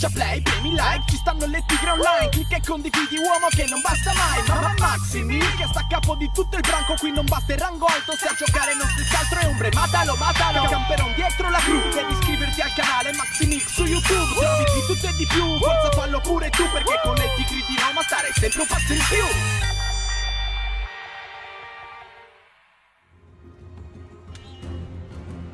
Schiaccia play, premi like, ci stanno le tigre online Clicca e condividi uomo che non basta mai Mamma Maximi, che sta a capo di tutto il branco Qui non basta il rango alto, se a giocare non stessi altro è ombre Matalo, matalo, camperon dietro la crew Devi iscriverti al canale Maximix su YouTube Trovi di tutto e di più, forza fallo pure tu Perché con le tigri di Roma stare sempre un passo in più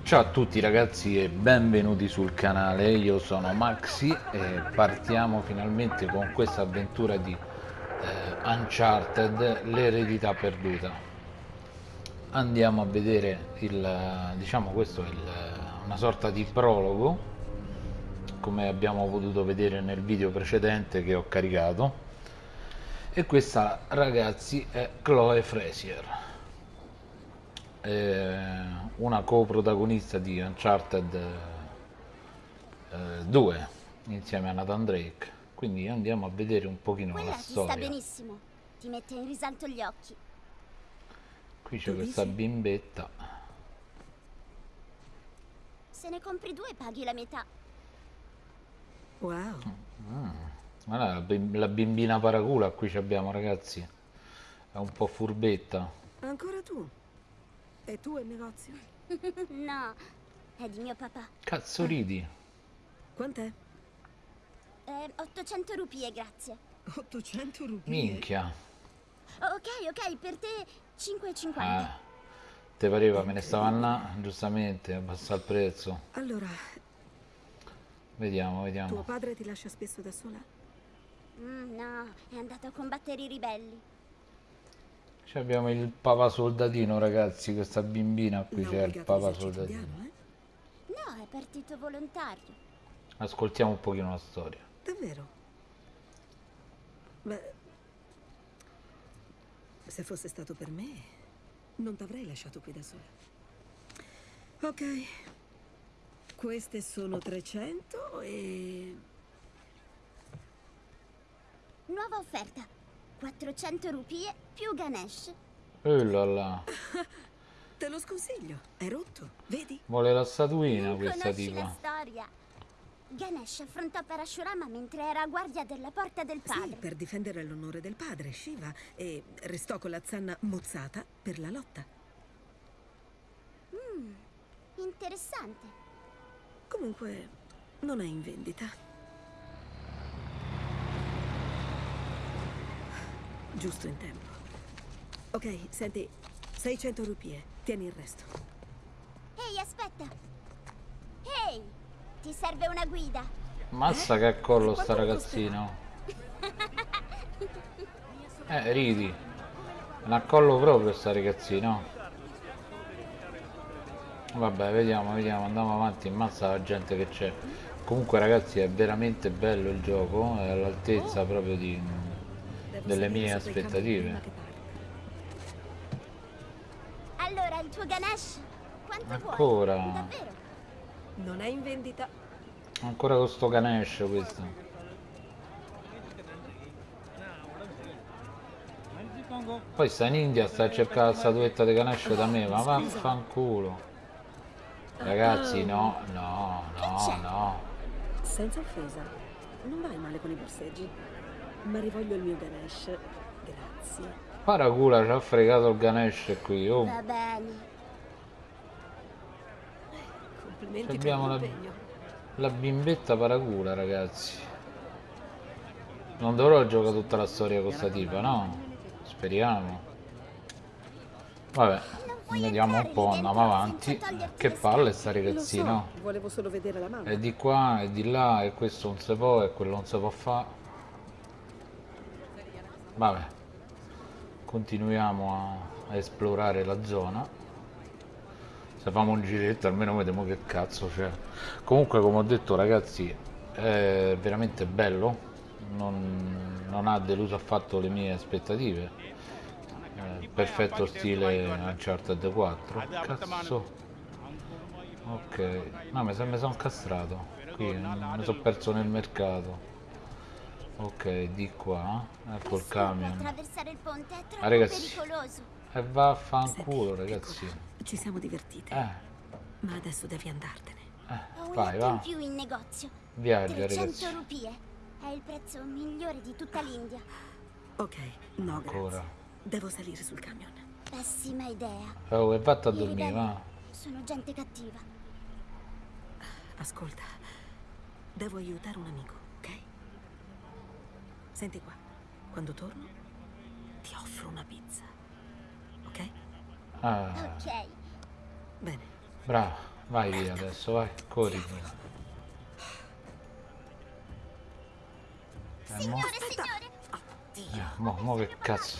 Ciao a tutti ragazzi e benvenuti sul canale, io sono Maxi e partiamo finalmente con questa avventura di eh, Uncharted, l'eredità perduta. Andiamo a vedere il, diciamo questo è il, una sorta di prologo, come abbiamo potuto vedere nel video precedente che ho caricato. E questa ragazzi è Chloe Frazier una coprotagonista di Uncharted eh, 2 insieme a Nathan Drake. Quindi andiamo a vedere un pochino Quella la ti storia. sta benissimo. Ti mette in risalto gli occhi. Qui c'è questa dici? bimbetta. Se ne compri due paghi la metà. Wow, Guarda, la, bim- la bimbina paracula qui ci abbiamo ragazzi. È un po' furbetta. Ancora tu? E tu il negozio? no è di mio papà cazzo ridi Quant'è? eh, 800 rupie grazie 800 rupie. minchia ok ok per te 5,50 ah, te pareva me ne stava là giustamente abbassa il prezzo Allora, vediamo tuo vediamo padre ti lascia spesso da sola? Mm, no è andato a combattere i ribelli Ci abbiamo il papa soldatino ragazzi questa bimbina qui c'è il papa soldatino eh? no è partito volontario ascoltiamo un pochino la storia Davvero? Beh, se fosse stato per me, non t'avrei lasciato qui da sola. Ok, queste sono 300 e... nuova offerta 400 rupie più Ganesh là là. Te lo sconsiglio, è rotto, vedi? vuole la statuina non questa conosci la tipa storia Ganesh affrontò Parashurama mentre era a guardia della porta del Sì, padre per difendere l'onore del padre, Shiva, e restò con la zanna mozzata per la lotta. Interessante. Comunque, non è in vendita. Giusto in tempo. Ok, senti, 600 rupie, tieni il resto. Ehi, aspetta. Ehi, ti serve una guida? Mazza che collo sta ragazzino Eh ridi Non collo proprio sta ragazzino Vabbè vediamo vediamo andiamo avanti Mazza la gente che c'è Comunque ragazzi è veramente bello il gioco È all'altezza proprio di Delle mie aspettative. Allora, il tuo Ganesh? Quanto Ancora? vuoi? Davvero? Non è in vendita. Ancora con sto Ganesh questo Poi sta in India sta a cercare la statuetta di Ganesh da me Ma vaffanculo Ragazzi no no no no Senza offesa, non vai male con i borseggi. Ma rivoglio il mio Ganesh. Grazie. Paracula ci ha fregato il Ganesh qui oh. Va bene. Complimenti Abbiamo per la- l'impegno. La bimbetta paracula ragazzi Non dovrò giocare tutta la storia con sta tipa no? Speriamo Vabbè Vediamo un po' andiamo avanti Che palle sta ragazzina so, volevo solo vedere la mano. E di qua e di là e questo non si può e quello non si può fare Vabbè. Continuiamo a, a esplorare la zona. Se famo un giretto almeno vediamo che cazzo c'è. Comunque come ho detto ragazzi È veramente bello. Non, non ha deluso affatto le mie aspettative. Eh, Perfetto stile Uncharted 4 Cazzo. Ok, no, mi sono son castrato. Qui mi sono perso nel mercato. Ok, di qua. Ecco il camion. attraversare il ponte, è troppo Ah, ragazzi. pericoloso. E Senti, vaffanculo, ragazzi. Ci siamo divertiti. Eh, Ma adesso devi andartene. Un vai, va. in più in negozio. Viaggia, 300 ragazzi. rupie. È il prezzo migliore di tutta l'India. Ok, no, Ancora. grazie. Devo salire sul camion. Pessima idea. Oh, e vatta a dormire, va. Sono gente cattiva. Ascolta, devo aiutare un amico? Senti qua, quando torno ti offro una pizza, ok? Ah, Ok. Bene, bravo. Vai via adesso, vai. Corri. Eh, mo, Signore, signore! eh, mo, mo che cazzo.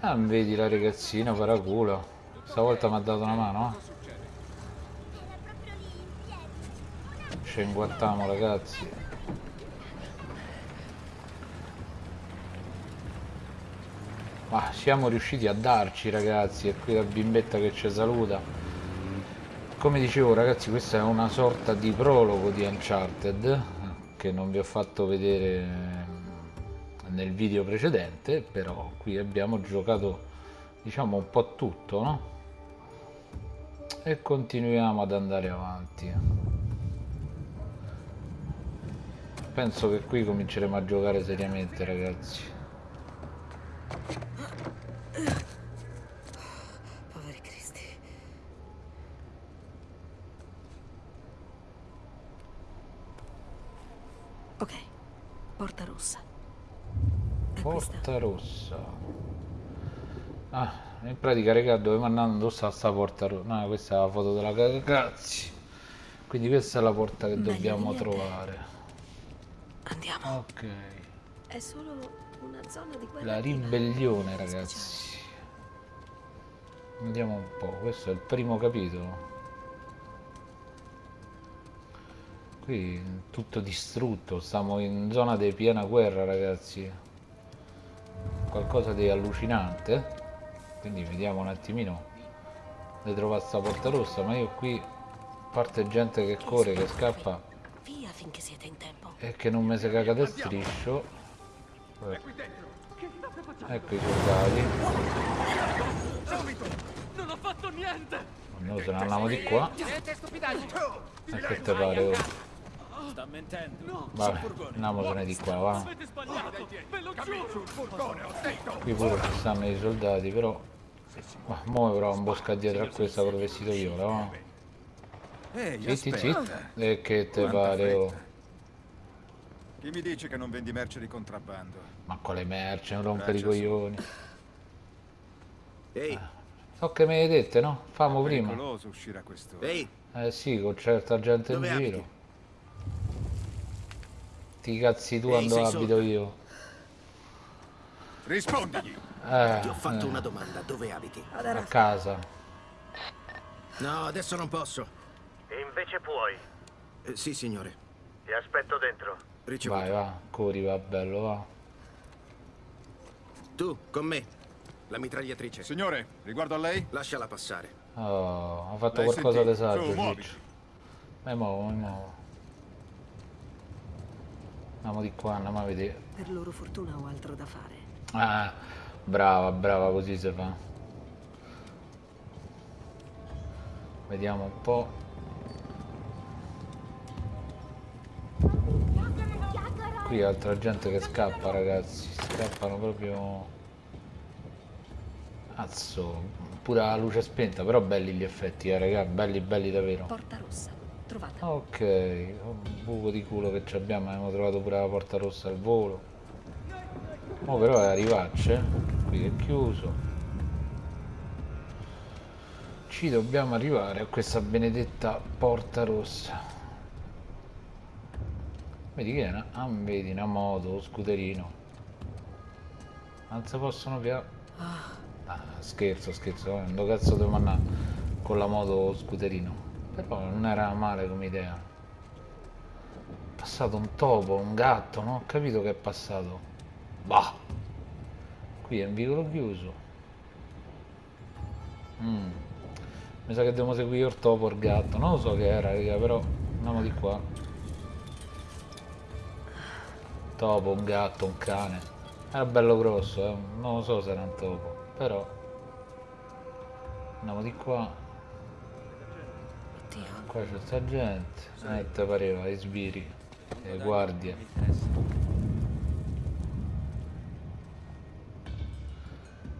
Ah, vedi la ragazzina, paraculo. Stavolta mi ha dato una mano, eh? Era proprio lì, in piedi. Ci inguattiamo ragazzi. Ma siamo riusciti a darci ragazzi, è qui la bimbetta che ci saluta. Come dicevo ragazzi questa è una sorta di prologo di Uncharted che non vi ho fatto vedere nel video precedente, però qui abbiamo giocato diciamo un po' tutto, no? E continuiamo ad andare avanti. Penso che qui cominceremo a giocare seriamente, ragazzi. poveri cristi. Ok, porta rossa. È questa? Porta rossa. Ah, in pratica, raga, dove andando sta sta porta? No, questa è la foto della cagazzi. Quindi questa è la porta che Meglio dobbiamo trovare. Andiamo. Ok. È solo una zona di guerra. La ribellione, ragazzi. Andiamo un po', questo è il primo capitolo. Qui tutto distrutto, stiamo in zona di piena guerra, ragazzi. Qualcosa di allucinante. Quindi vediamo un attimino di trovare sta porta rossa, ma io qui, a parte gente che corre, che scappa Via finché siete in tempo. e che non mi si caga di striscio. Eh, Ecco i soldati. Non ho fatto niente! Noi se ne andiamo di qua. E che te pare? Oh? Sta mentendo! Vabbè, andiamosene di qua, va. Qui pure ci stanno i soldati, però. Ma mo avrò un bosca dietro a questa col vestito viola, va. Ehi, Zitti, zitti. E che te pare? oh? Chi mi dice che non vendi merce di contrabbando? Ma quale merce, non rompere i coglioni. Ehi, So che me le dette, no? Famo prima. Pericoloso uscire a quest'ora. ehi, Eh sì, con certa gente in Dove giro. Ti cazzi tu quando abito sotto? io. Rispondigli! Eh, ti ho fatto eh, una domanda, dove abiti? a casa. No, adesso non posso. E invece puoi. Eh, sì, signore. Ti aspetto dentro. Ricevuto. Vai, va, corri, va bello, va. Tu, con me. La mitragliatrice. Signore, riguardo a lei? Lasciala passare. Oh, ha fatto qualcosa di sentito? saggio, Su. Mi muovo, mi muovo. Andiamo di qua, andiamo a vedere. Per loro fortuna ho altro da fare. Ah, brava, brava, così si fa. Vediamo un po'. Qui altra gente che scappa, ragazzi. Scappano proprio. Cazzo, pure la luce spenta, però belli gli effetti, eh, raga, belli, belli davvero. Porta rossa. Trovata. Ok, un buco di culo che ci abbiamo, abbiamo trovato pure la porta rossa al volo. Oh però è arrivarci, qui è chiuso. Ci dobbiamo arrivare a questa benedetta porta rossa. Vedi che è una, ah, vedi una moto, lo scooterino. Non si possono più... Ah, scherzo, scherzo, eh, dove cazzo devo andare con la moto o scooterino? Però non era male come idea. È passato un topo, un gatto, non ho capito che è passato. Bah! Qui è un vicolo chiuso. Mm. Mi sa che dobbiamo seguire il topo o il gatto, non lo so che era, raga, però andiamo di qua. Topo, un gatto, un cane. Era bello grosso, eh. non lo so se era un topo, però andiamo di qua. Qua c'è sta gente. Te pareva, i sbiri, le guardie.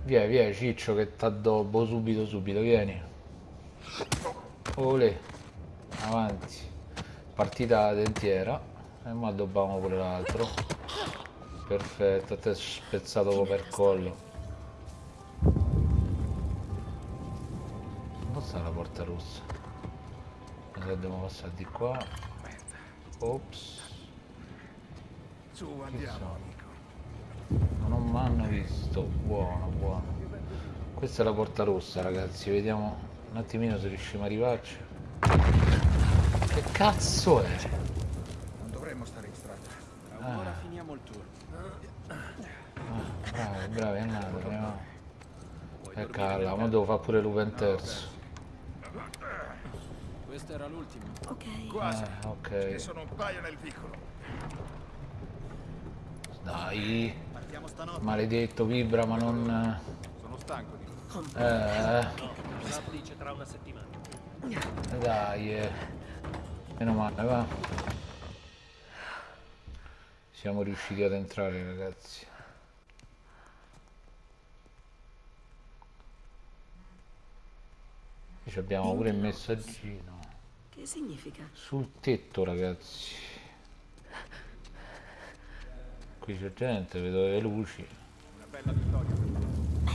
Via, via, Ciccio che t'addobbo subito, subito, vieni. Olè, avanti. Partita dentiera. E mo addobbiamo pure l'altro. Perfetto, a te spezzato proprio per collo. Non sta la porta rossa. Che dobbiamo passare di qua. Ops. Su, andiamo, amico. Non mi hanno visto. Buono, buono. Questa è la porta rossa, ragazzi. Vediamo un attimino se riusciamo a arrivarci. Che cazzo è? Non dovremmo stare in strada. Ora finiamo il tour. Ah, bravi, bravi, è andato. Andiamo. E calla, ma devo fare pure l'Uven terzo. Questo era l'ultimo. Ok. Quasi. Eh, Ce ok. ne sono un paio nel vicolo. Dai. Partiamo stanotte. Maledetto, vibra, ma non... Sono stanco di Eh, dice tra una settimana. eh, dai, eh. Meno male, va. Siamo riusciti ad entrare, ragazzi. Abbiamo pure il messaggino. Significa? Sul tetto, ragazzi. Qui c'è gente, vedo le luci.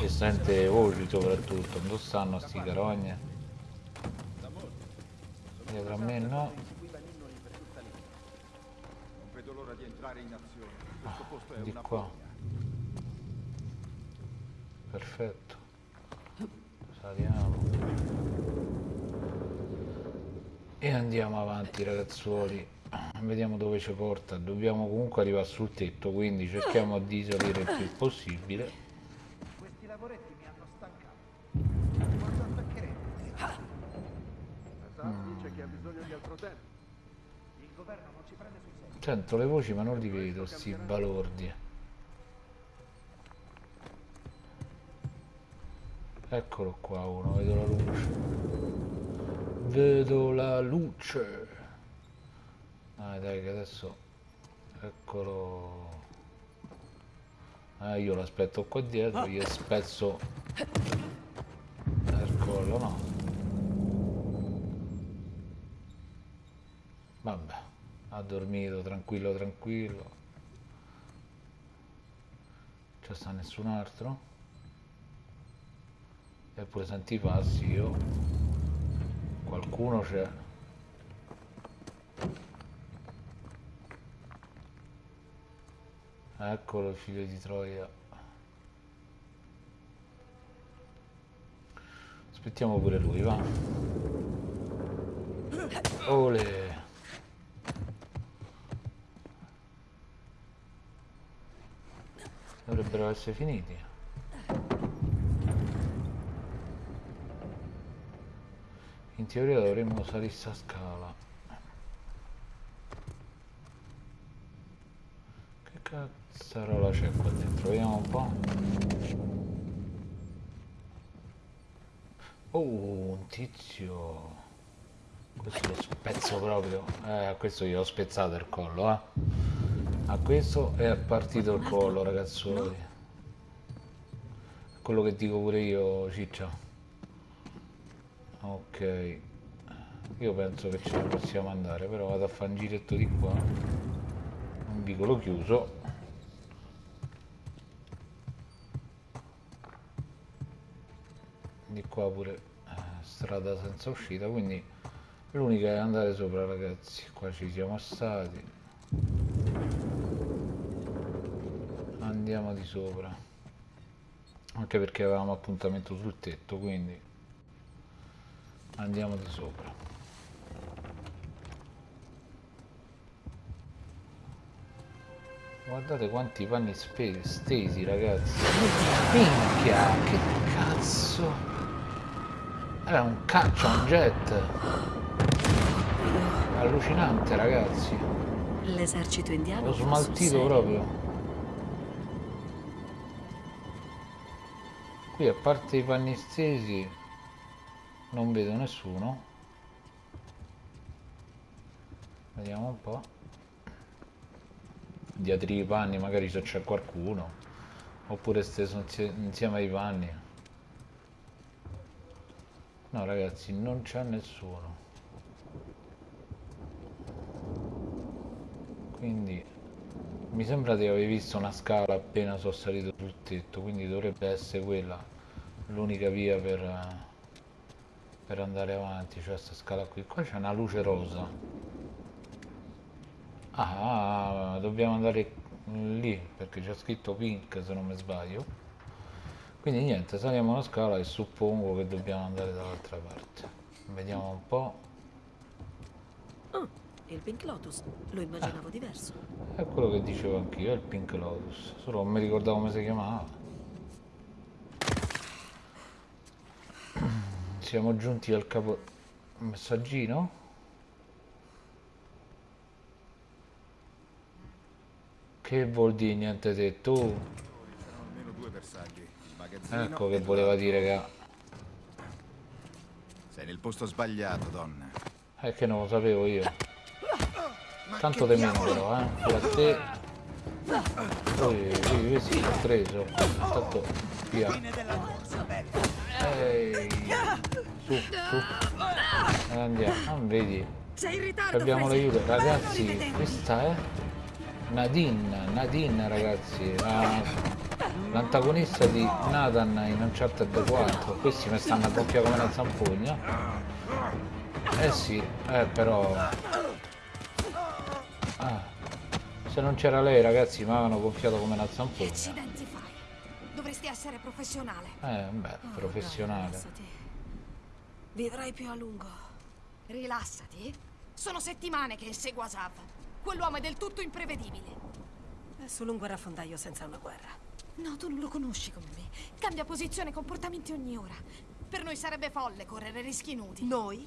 E sente voci soprattutto. Dove stanno sti carogne? Dietro a me no. Non vedo l'ora di entrare in azione. Questo posto è Di una qua. Perfetto. Saliamo. E andiamo avanti ragazzuoli. Vediamo dove ci porta. Dobbiamo comunque arrivare sul tetto, quindi cerchiamo di salire il più possibile. Questi lavoretti mi hanno stancato. Paccheretto. Esatto, dice che ha bisogno di altro tempo. Il governo non ci prende sul serio. Sento le voci ma non li vedo, sti balordi. Eccolo qua uno, vedo la luce. Vedo la luce. Dai, dai, che adesso... Eccolo. Ah, io l'aspetto qua dietro, gli spezzo il collo, no? Vabbè, ha dormito tranquillo, tranquillo. C'è sta nessun altro? Eppure senti passi, io. Qualcuno c'è. Eccolo, figlio di Troia. Aspettiamo pure lui, va. Ole. Dovrebbero essere finiti. Teoria dovremmo salire sta scala. Che cazzarola c'è qua dentro? Vediamo un po'. Oh, un tizio. Questo lo spezzo proprio. Eh, a questo gli ho spezzato il collo, eh. A questo è partito il collo, ragazzuoli. Quello che dico pure io, ciccia. Ok. Io penso che ce la possiamo andare, però vado a fare un giretto di qua. Un vicolo chiuso. Di qua pure eh, strada senza uscita, quindi l'unica è andare sopra ragazzi. Qua ci siamo stati. Andiamo di sopra. Anche perché avevamo appuntamento sul tetto, quindi andiamo di sopra. Guardate quanti panni stesi, ragazzi. Minchia, che cazzo. Era un caccia, un jet. Allucinante, ragazzi. L'esercito indiano L'ho smaltito proprio. Qui a parte i panni stesi non vedo nessuno. Vediamo un po'. Dietro i panni magari se c'è qualcuno. Oppure steso insie- insieme ai panni. No ragazzi, non c'è nessuno. Quindi mi sembra di aver visto una scala appena sono salito sul tetto, quindi dovrebbe essere quella l'unica via per, eh, per andare avanti, cioè questa scala qui. Qua c'è una luce rosa. Ah, dobbiamo andare lì perché c'è scritto pink se non mi sbaglio. Quindi niente, saliamo la scala e suppongo che dobbiamo andare dall'altra parte. Vediamo un po'. Ah, il Pink Lotus. Lo immaginavo diverso. È quello che dicevo anch'io, il Pink Lotus. Solo non mi ricordavo come si chiamava. Siamo giunti al capo messaggino. Che vuol dire niente. Il magazzino Ecco che voleva dire che... Sei nel posto sbagliato, donna. È che non lo sapevo io. Tanto meno però, eh. A te... Poi, sì, sì, l'ho preso. Tanto, via. Ehi. Su, su. E andiamo. Ah, vedi. Sei in ritardo, Abbiamo l'aiuto. Ragazzi, questa è Nadine. Nadine, ragazzi. la- L'antagonista di Nathan in Uncharted 4. Questi mi stanno a doppia come una zampogna. Eh sì, eh però... Ah, se non c'era lei ragazzi mi avevano gonfiato come una fai. Dovresti essere professionale. Eh, beh, Oh, professionale. Vivrai più a lungo. Rilassati. Sono settimane che inseguo Asav. Quell'uomo è del tutto imprevedibile. È solo un guerrafondaio senza una guerra. No, tu non lo conosci come me. Cambia posizione e comportamenti ogni ora. Per noi sarebbe folle correre rischi inutili. Noi?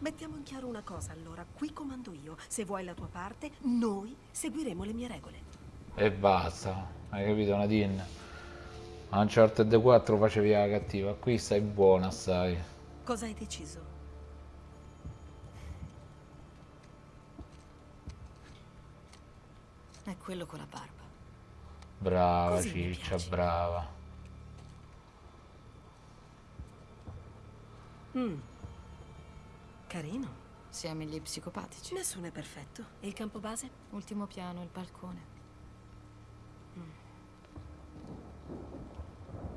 Mettiamo in chiaro una cosa allora. Qui comando io. Se vuoi la tua parte, noi seguiremo le mie regole. E basta, hai capito Nadine? A Uncharted 4 facevi la cattiva, qui stai buona, stai. Cosa hai deciso? È quello con la barba. Brava Così ciccia, brava. Mm. Carino. Siamo gli psicopatici. Nessuno è perfetto. E il campo base? Ultimo piano, il balcone.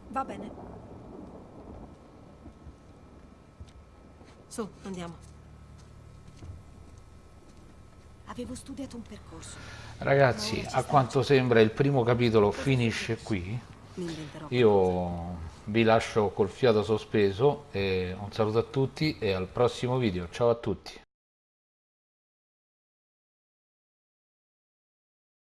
Va bene. Su, andiamo. Avevo studiato un percorso. Ragazzi, a quanto sembra il primo capitolo finisce qui. Io vi lascio col fiato sospeso e un saluto a tutti e al prossimo video. Ciao a tutti.